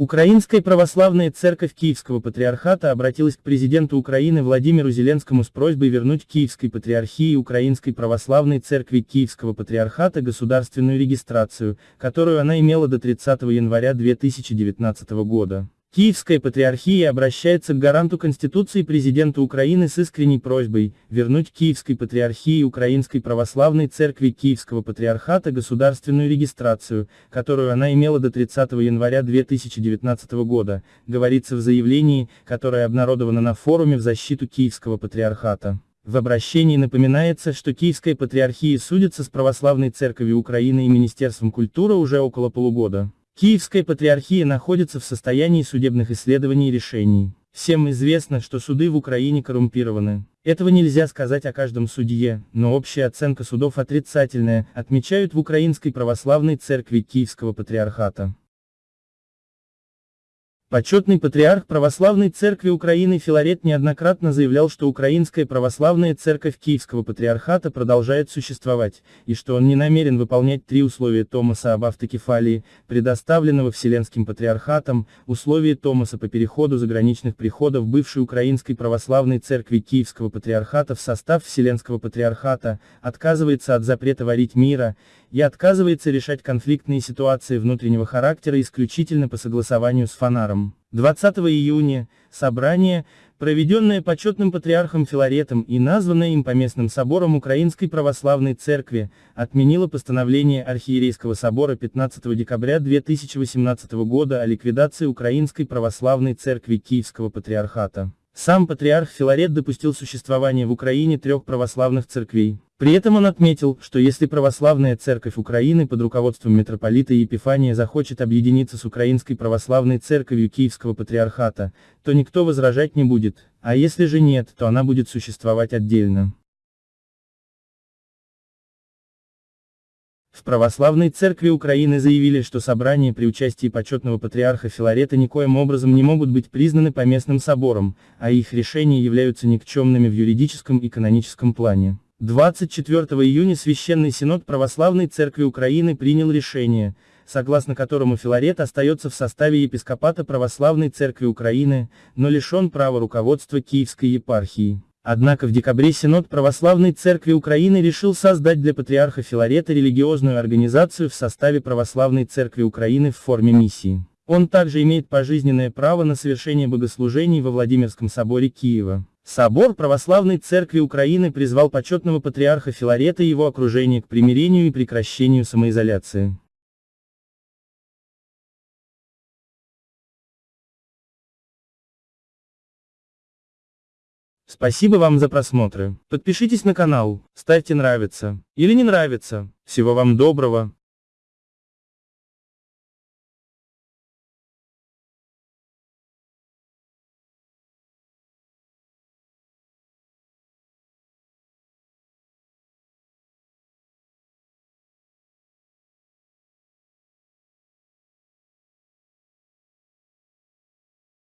Украинская православная церковь Киевского патриархата обратилась к президенту Украины Владимиру Зеленскому с просьбой вернуть Киевской патриархии Украинской православной церкви Киевского патриархата государственную регистрацию, которую она имела до 30 января 2019 года. Киевская патриархия обращается к гаранту Конституции президенту Украины с искренней просьбой вернуть Киевской патриархии Украинской православной церкви Киевского патриархата государственную регистрацию, которую она имела до 30 января 2019 года, говорится в заявлении, которое обнародовано на форуме в защиту Киевского патриархата. В обращении напоминается, что Киевская патриархия судится с Православной Церковью Украины и Министерством культуры уже около полугода. Киевская патриархия находится в состоянии судебных исследований и решений. Всем известно, что суды в Украине коррумпированы. Этого нельзя сказать о каждом судье, но общая оценка судов отрицательная, отмечают в Украинской православной церкви Киевского патриархата. Почетный патриарх Православной Церкви Украины Филарет неоднократно заявлял, что Украинская Православная Церковь Киевского Патриархата продолжает существовать, и что он не намерен выполнять три условия Томаса об автокефалии, предоставленного Вселенским Патриархатом, условия Томаса по переходу заграничных приходов бывшей Украинской Православной Церкви Киевского Патриархата в состав Вселенского Патриархата, отказывается от запрета варить мира, и отказывается решать конфликтные ситуации внутреннего характера исключительно по согласованию с Фонаром. 20 июня, собрание, проведенное почетным патриархом Филаретом и названное им поместным собором Украинской Православной Церкви, отменило постановление Архиерейского собора 15 декабря 2018 года о ликвидации Украинской Православной Церкви Киевского Патриархата. Сам патриарх Филарет допустил существование в Украине трех православных церквей. При этом он отметил, что если православная церковь Украины под руководством митрополита Епифания захочет объединиться с Украинской православной церковью Киевского патриархата, то никто возражать не будет, а если же нет, то она будет существовать отдельно. В Православной Церкви Украины заявили, что собрания при участии почетного патриарха Филарета никоим образом не могут быть признаны поместным собором, а их решения являются никчемными в юридическом и каноническом плане. 24 июня Священный Синод Православной Церкви Украины принял решение, согласно которому Филарет остается в составе епископата Православной Церкви Украины, но лишен права руководства Киевской епархии. Однако в декабре Синод Православной Церкви Украины решил создать для патриарха Филарета религиозную организацию в составе Православной Церкви Украины в форме миссии. Он также имеет пожизненное право на совершение богослужений во Владимирском соборе Киева. Собор Православной Церкви Украины призвал почетного патриарха Филарета и его окружение к примирению и прекращению самоизоляции. Спасибо вам за просмотры. Подпишитесь на канал, ставьте нравится или не нравится. Всего вам доброго.